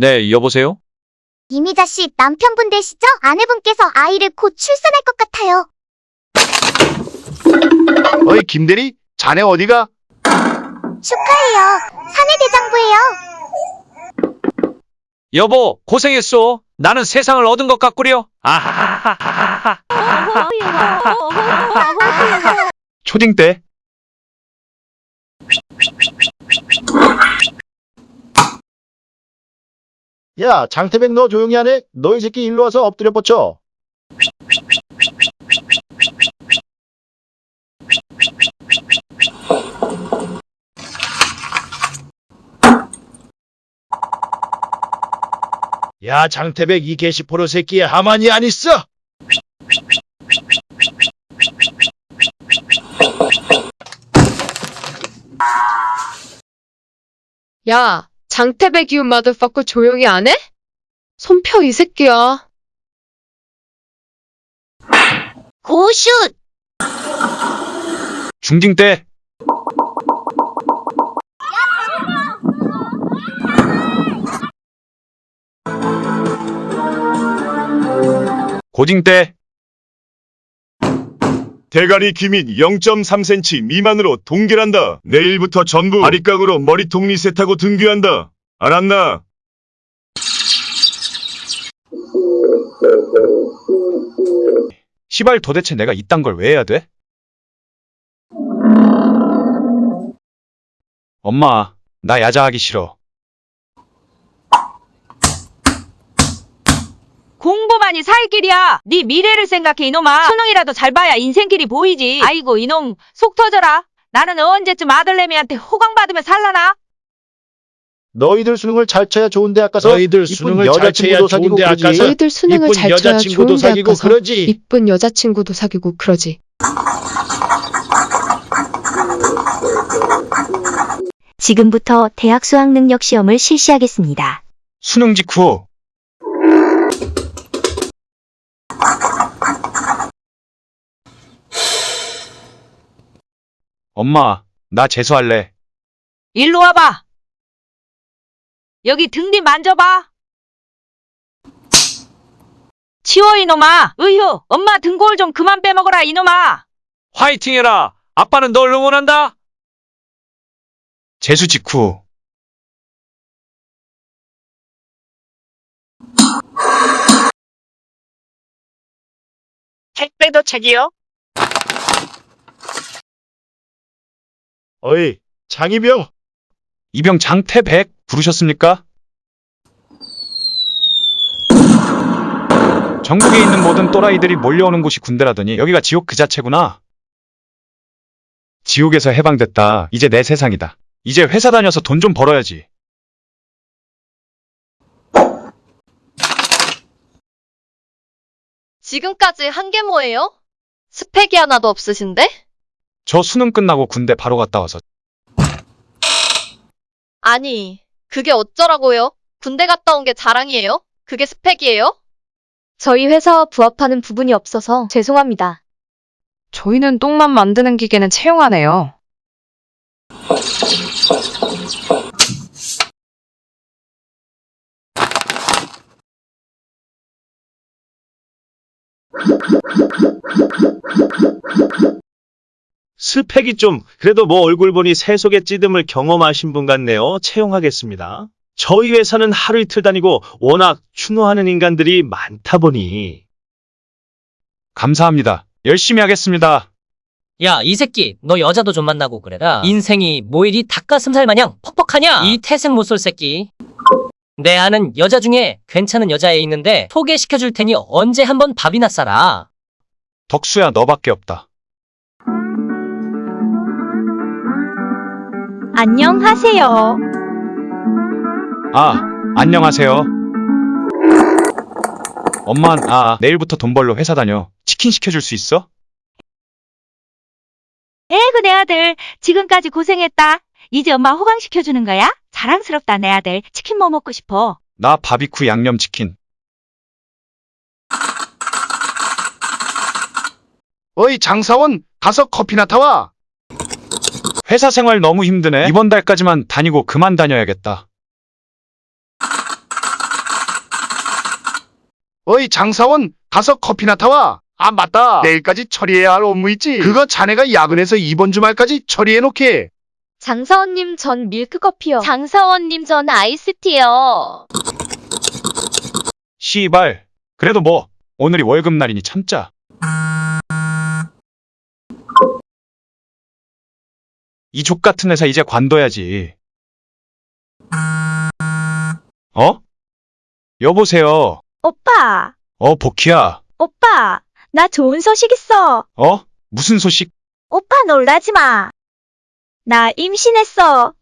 네, 여보세요? 이미자 씨 남편분 되시죠? 아내분께서 아이를 곧 출산할 것 같아요. 어이 김대리 자네 어디가? 축하해요. 사내 대장부예요. 여보, 고생했어. 나는 세상을 얻은 것 같구려. 아하하하하하. 초딩 때 야, 장태백 너 조용히 하네? 너 이 새끼 일로 와서 엎드려 뻗쳐. 야, 장태백 이 게시포로 새끼에 하만이 안 있어? 야, 장태백 you motherfucker 조용히 안 해? 손 펴 이 새끼야. 고슛! 중딩 때. 고딩 때. 대가리 기민 0.3cm 미만으로 동결한다. 내일부터 전부 바리깡으로 머리통 리셋하고 등교한다. 알았나? 시발 도대체 내가 이딴 걸 왜 해야 돼? 엄마, 나 야자하기 싫어. 공부만이 살 길이야. 네 미래를 생각해 이놈아. 수능이라도 잘 봐야 인생길이 보이지. 아이고 이놈 속 터져라. 나는 언제쯤 아들내미한테 호강받으며 살라나? 너희들 수능을 잘 쳐야 좋은 대학 가서 너희들 수능을 잘 쳐야 사귀고 좋은 대학 그러지. 가서 너희들 수능을 잘 쳐야 여자친구도 좋은 대학 사귀고 가서 그러지. 이쁜 여자친구도 사귀고 그러지. 지금부터 대학 수학 능력 시험을 실시하겠습니다. 수능 직후. 엄마, 나 재수할래. 일로 와봐. 여기 등 뒤 만져봐. 치워 이놈아. 으휴 엄마 등골 좀 그만 빼먹어라 이놈아. 화이팅 해라! 아빠는 널 응원한다! 재수 직후. 택배 도착이요? 어이, 장이병. 이병 장태백 부르셨습니까? 전국에 있는 모든 또라이들이 몰려오는 곳이 군대라더니 여기가 지옥 그 자체구나. 지옥에서 해방됐다. 이제 내 세상이다. 이제 회사 다녀서 돈 좀 벌어야지. 지금까지 한 게 뭐예요? 스펙이 하나도 없으신데? 저 수능 끝나고 군대 바로 갔다 와서 아니, 그게 어쩌라고요? 군대 갔다 온 게 자랑이에요? 그게 스펙이에요? 저희 회사와 부합하는 부분이 없어서 죄송합니다. 저희는 똥만 만드는 기계는 채용하네요. 스펙이 좀 그래도 뭐 얼굴 보니 새속의 찌듦을 경험하신 분 같네요. 채용하겠습니다. 저희 회사는 하루 이틀 다니고 워낙 추노하는 인간들이 많다 보니 감사합니다. 열심히 하겠습니다. 야, 이 새끼, 너 여자도 좀 만나고 그래라. 인생이 뭐 이리 닭가슴살 마냥 퍽퍽하냐? 이 태생 못쏠 새끼. 내 아는 여자 중에 괜찮은 여자애 있는데 소개시켜줄 테니 언제 한번 밥이나 싸라. 덕수야 너밖에 없다. 안녕하세요. 아, 안녕하세요. 엄만, 아, 내일부터 돈 벌러 회사 다녀. 치킨 시켜줄 수 있어? 에그 내 아들 지금까지 고생했다. 이제 엄마 호강시켜주는 거야? 자랑스럽다 내 아들. 치킨 뭐 먹고 싶어? 나 바비큐 양념치킨. 어이, 장사원, 가서 커피나 타와. 회사 생활 너무 힘드네. 이번 달까지만 다니고 그만 다녀야겠다. 어이 장사원 가서 커피나 타와. 아 맞다. 내일까지 처리해야 할 업무 있지. 그거 자네가 야근해서 이번 주말까지 처리해 놓게. 장사원님 전 밀크커피요. 장사원님 전 아이스티요. 씨발. 그래도 뭐 오늘이 월급날이니 참자. 이 족 같은 회사 이제 관둬야지. 어? 여보세요. 오빠, 어, 복희야. 오빠, 나 좋은 소식 있어. 어? 무슨 소식? 오빠 놀라지 마. 나 임신했어.